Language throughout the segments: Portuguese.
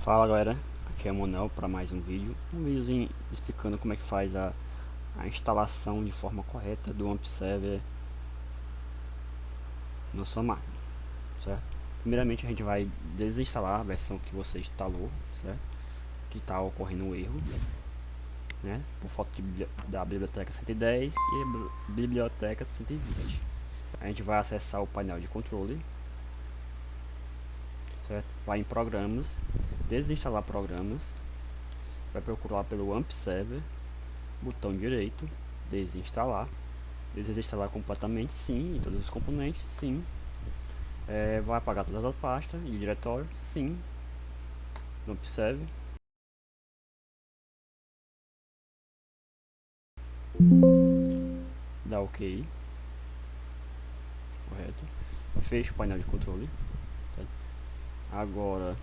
Fala galera, aqui é o Monel para mais um vídeo Um videozinho explicando como é que faz a, a instalação de forma correta do AMP Server na sua máquina, certo? Primeiramente a gente vai desinstalar a versão que você instalou, certo? Que está ocorrendo um erro né? Por falta de, da biblioteca 110 e biblioteca 120 A gente vai acessar o painel de controle? Vai em programas desinstalar programas, vai procurar pelo AMP Server, botão direito, desinstalar, desinstalar completamente, sim, em todos os componentes, sim, é, vai apagar todas as pastas e diretório, sim, AMP Server. Dá OK, correto, fecha o painel de controle, agora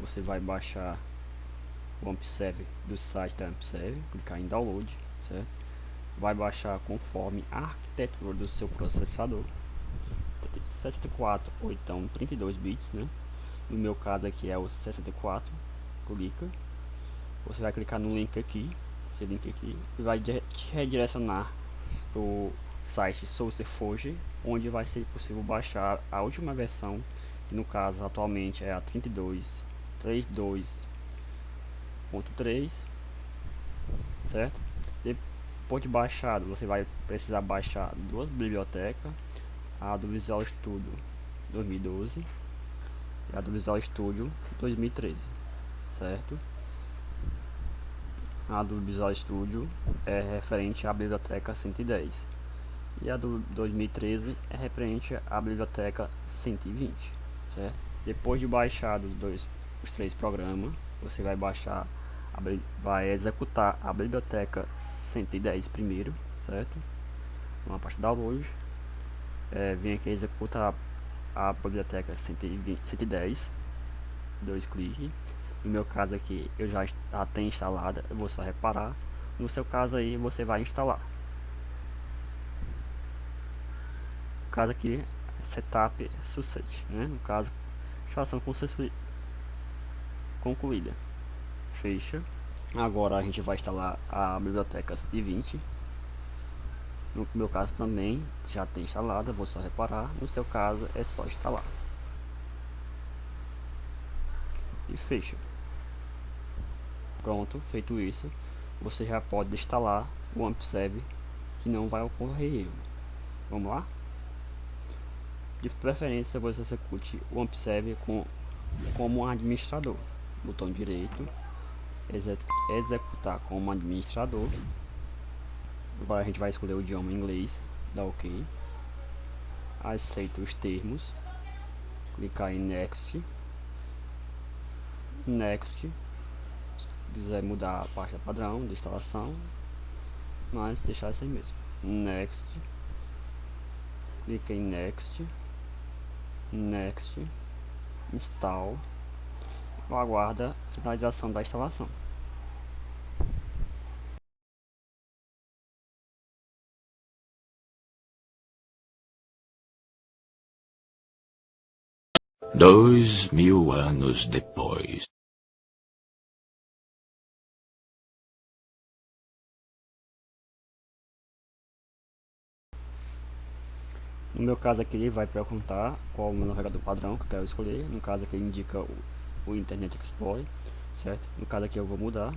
você vai baixar o AmpServe do site da AmpServe, clicar em download, certo? Vai baixar conforme a arquitetura do seu processador. 64 ou então 32 bits, né? No meu caso aqui é o 64. Clica. Você vai clicar no link aqui, esse link aqui, e vai te redirecionar o site SourceForge, onde vai ser possível baixar a última versão, no caso atualmente é a 32 32.3 certo? Depois de baixado você vai precisar baixar duas bibliotecas a do Visual Studio 2012 e a do Visual Studio 2013 certo? A do Visual Studio é referente à biblioteca 110 e a do 2013 é referente à biblioteca 120 certo depois de baixar os dois os três programas, você vai baixar, vai executar a biblioteca 110 primeiro, certo? Uma parte da download, é, vem aqui executar a, a biblioteca 120, 110, dois cliques. No meu caso aqui, eu já a tenho instalada, eu vou só reparar. No seu caso aí, você vai instalar. No caso aqui, setup success, né? No caso, instalação concluída. Fecha. Agora a gente vai instalar a biblioteca 120. No meu caso também já tem instalada, vou só reparar. No seu caso é só instalar. E fecha. Pronto, feito isso, você já pode instalar o AmpServe que não vai ocorrer erro. Vamos lá? De preferência você execute o AmpServe com, como administrador botão direito, executar como administrador. Agora a gente vai escolher o idioma inglês, dá OK. Aceita os termos, clicar em Next. Next. Se quiser mudar a pasta padrão de instalação, mas deixar assim mesmo. Next. Clica em Next. Next. Install aguarda a finalização da instalação. Dois mil anos depois. No meu caso aqui ele vai perguntar qual o meu navegador padrão que eu quero escolher. No caso aqui ele indica o o Internet Explorer, certo? No caso aqui eu vou mudar,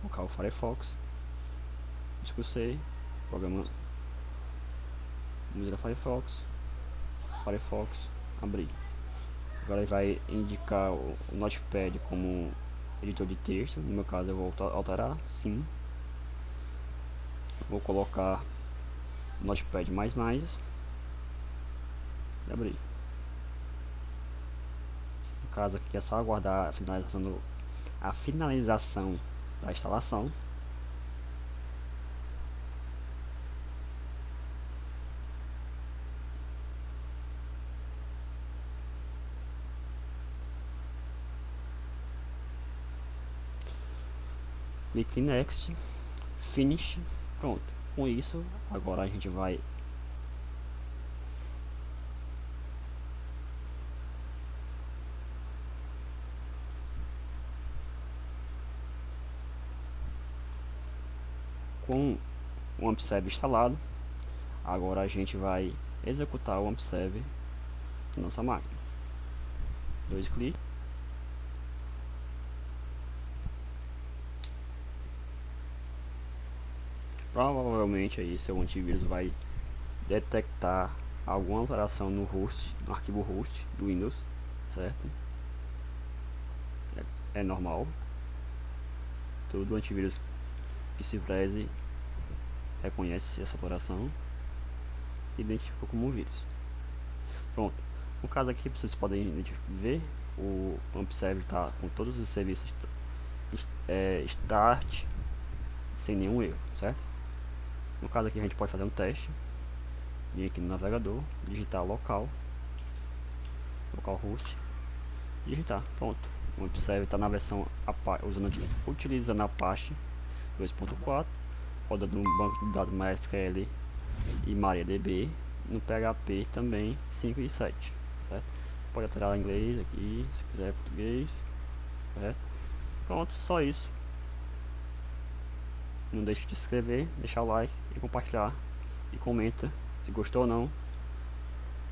colocar o Firefox, discussei, programa, mudar Firefox, Firefox, abrir. Agora ele vai indicar o, o Notepad como editor de texto, no meu caso eu vou alterar, sim. Vou colocar Notepad++, abrir caso aqui é só aguardar a finalização, do, a finalização da instalação. Clique Next, Finish, pronto. Com isso, agora a gente vai com o AmpServe instalado, agora a gente vai executar o AmpServe na nossa máquina. Dois cliques. Provavelmente aí seu antivírus vai detectar alguma alteração no host, no arquivo host do Windows, certo? É, é normal. Todo antivírus que se preze reconhece essa alteração e identifica como vírus. Pronto. No caso aqui, vocês podem ver, o AmpServe está com todos os serviços é, start sem nenhum erro, certo? No caso aqui a gente pode fazer um teste vir aqui no navegador, digitar local, localhost, digitar, pronto. O Observe está na versão usando utilizando a Apache 2.4, roda no banco de dados MySQL e MariaDB, no PHP também 5 e 7, certo? Pode alterar em inglês aqui, se quiser português, certo? Pronto, só isso. Não deixe de se inscrever, deixar o like e compartilhar e comenta se gostou ou não